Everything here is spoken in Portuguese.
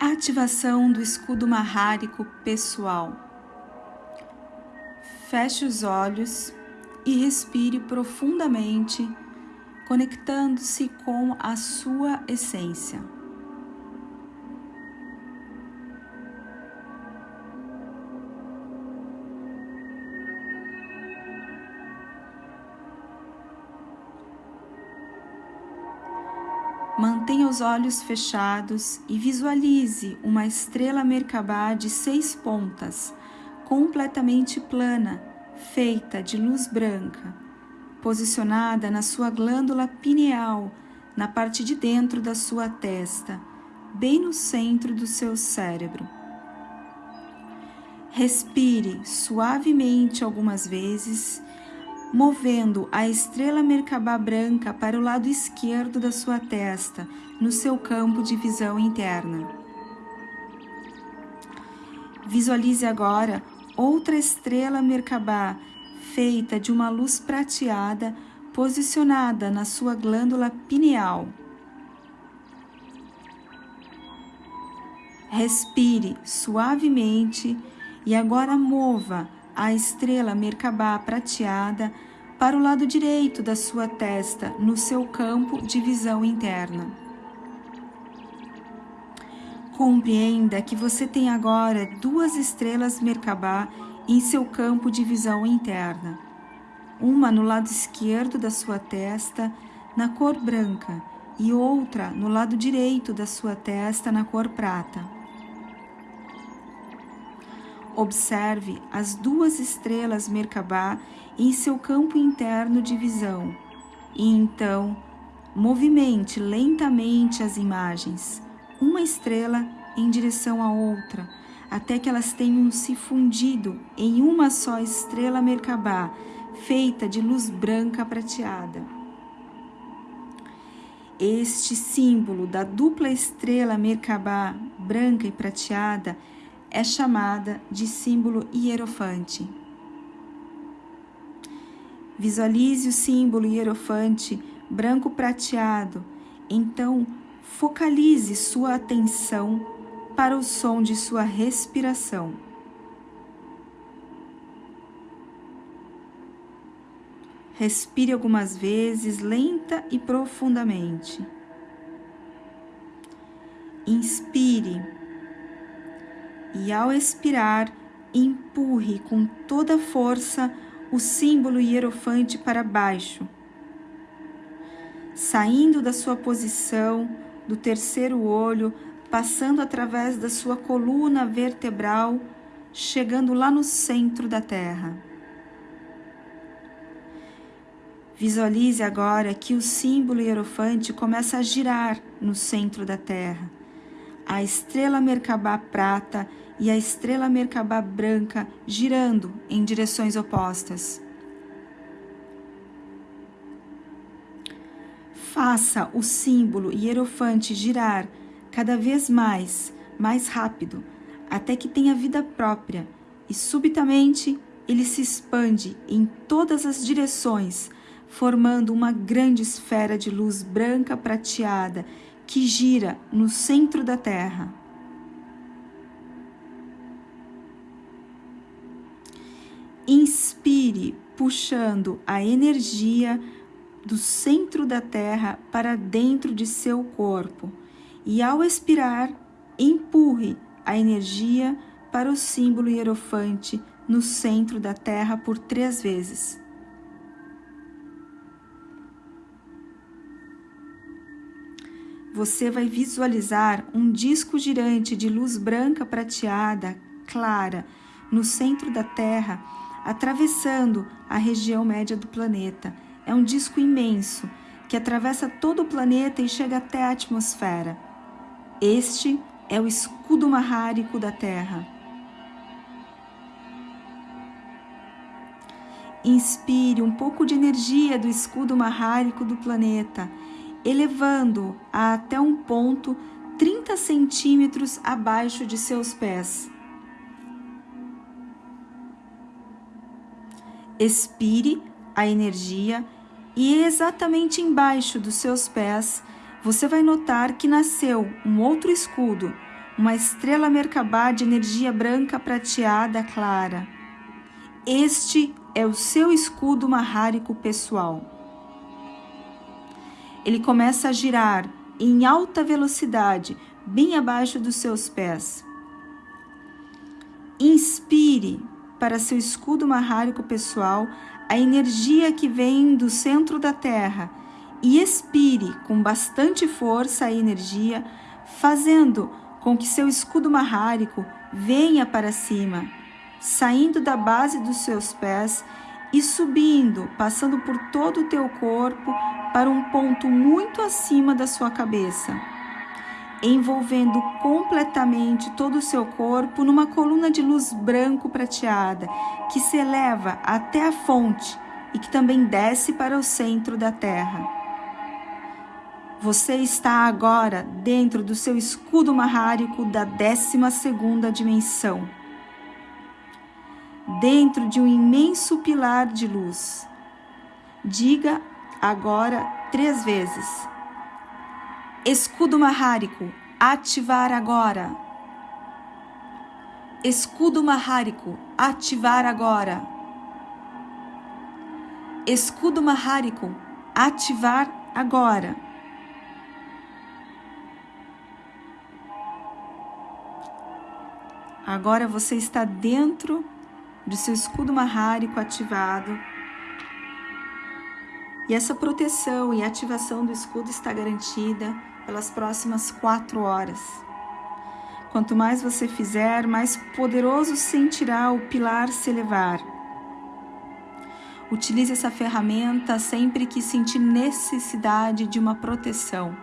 Ativação do escudo marrárico pessoal. Feche os olhos e respire profundamente, conectando-se com a sua essência. Mantenha os olhos fechados e visualize uma estrela Merkabah de seis pontas, completamente plana, feita de luz branca, posicionada na sua glândula pineal, na parte de dentro da sua testa, bem no centro do seu cérebro. Respire suavemente algumas vezes movendo a estrela Merkabah branca para o lado esquerdo da sua testa, no seu campo de visão interna. Visualize agora outra estrela Merkabah feita de uma luz prateada posicionada na sua glândula pineal. Respire suavemente e agora mova a estrela Merkabah prateada para o lado direito da sua testa, no seu campo de visão interna. Compreenda que você tem agora duas estrelas Merkabah em seu campo de visão interna. Uma no lado esquerdo da sua testa, na cor branca, e outra no lado direito da sua testa, na cor prata. Observe as duas estrelas Merkabah em seu campo interno de visão e então movimente lentamente as imagens, uma estrela em direção à outra, até que elas tenham se fundido em uma só estrela Merkabah, feita de luz branca prateada. Este símbolo da dupla estrela Merkabah branca e prateada é chamada de símbolo hierofante. Visualize o símbolo hierofante branco prateado, então focalize sua atenção para o som de sua respiração. Respire algumas vezes, lenta e profundamente. Inspire e ao expirar, empurre com toda força o símbolo hierofante para baixo, saindo da sua posição do terceiro olho, passando através da sua coluna vertebral, chegando lá no centro da Terra. Visualize agora que o símbolo hierofante começa a girar no centro da Terra. A estrela Merkabah prata e a estrela Merkabah branca girando em direções opostas. Faça o símbolo hierofante girar cada vez mais, mais rápido, até que tenha vida própria e subitamente ele se expande em todas as direções, formando uma grande esfera de luz branca prateada que gira no centro da Terra. Inspire, puxando a energia do centro da Terra para dentro de seu corpo. E ao expirar, empurre a energia para o símbolo hierofante no centro da Terra por três vezes. Você vai visualizar um disco girante de luz branca prateada, clara, no centro da Terra atravessando a região média do planeta. É um disco imenso que atravessa todo o planeta e chega até a atmosfera. Este é o escudo marrárico da Terra. Inspire um pouco de energia do escudo marrárico do planeta, elevando-o até um ponto 30 centímetros abaixo de seus pés. expire a energia e exatamente embaixo dos seus pés você vai notar que nasceu um outro escudo uma estrela Merkabah de energia branca prateada clara. Este é o seu escudo marrárico pessoal. Ele começa a girar em alta velocidade, bem abaixo dos seus pés. Inspire para seu escudo marrárico pessoal a energia que vem do centro da Terra e expire com bastante força a energia, fazendo com que seu escudo marrárico venha para cima, saindo da base dos seus pés e subindo, passando por todo o teu corpo para um ponto muito acima da sua cabeça envolvendo completamente todo o seu corpo numa coluna de luz branco prateada que se eleva até a fonte e que também desce para o centro da Terra. Você está agora dentro do seu escudo marrárico da 12 segunda dimensão, dentro de um imenso pilar de luz. Diga agora três vezes Escudo marrárico, ativar agora. Escudo marrárico, ativar agora. Escudo marrárico, ativar agora. Agora você está dentro do seu escudo marrárico ativado. E essa proteção e ativação do escudo está garantida pelas próximas quatro horas. Quanto mais você fizer, mais poderoso sentirá o pilar se elevar. Utilize essa ferramenta sempre que sentir necessidade de uma proteção.